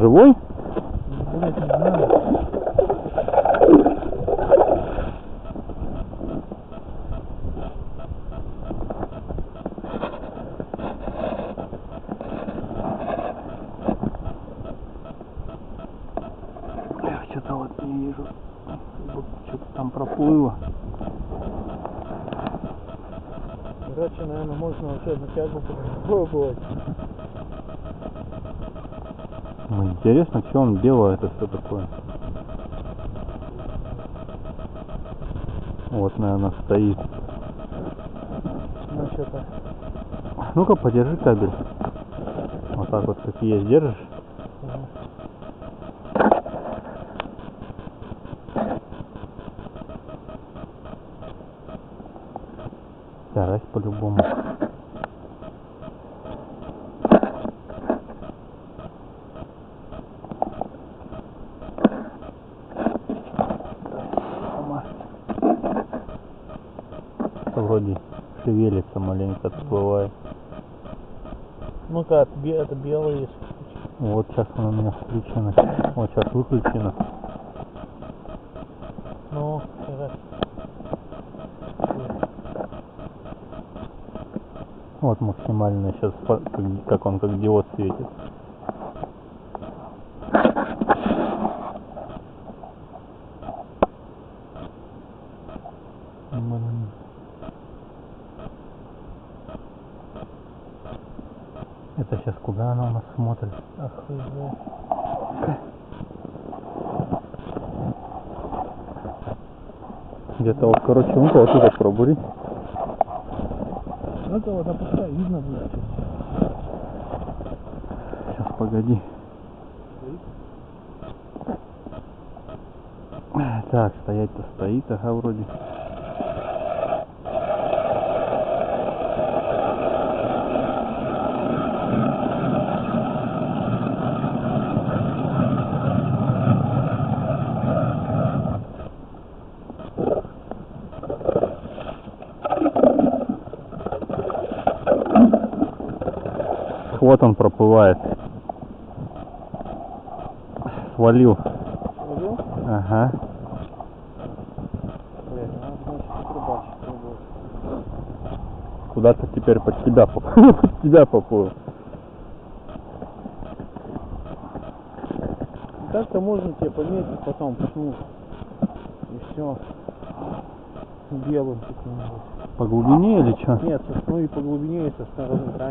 живой? Блять, не знаю. Что-то вот не вижу. Что-то там проплыло. Короче, наверное, можно вообще на тягу попробовать. Интересно, что он делал, это что такое? Вот, наверное, стоит. Ну, что-то. Ну-ка, подержи кабель. Вот так вот, как есть, держишь. Старайся по-любому. Вроде шевелится маленько, отплывает. Ну-ка, это белый. Вот сейчас она у меня включена. Вот сейчас выключена. Ну, давай. Вот максимально сейчас, как он как диод светит. Это сейчас куда она у нас смотрит? Знает. Где-то вот, короче, ну вот тут пробури. Ну, это вот опускай, видно будет. Сейчас, погоди. Так, стоять-то стоит, ага, вроде. Вот он проплывает. Свалил. Ага. Куда-то теперь под тебя поплыл. под тебя поплыл. Так-то можно тебе пометить потом, почему? И все. Белым каким-нибудь. По глубине или что? Нет, ну и по глубине, и со стороны.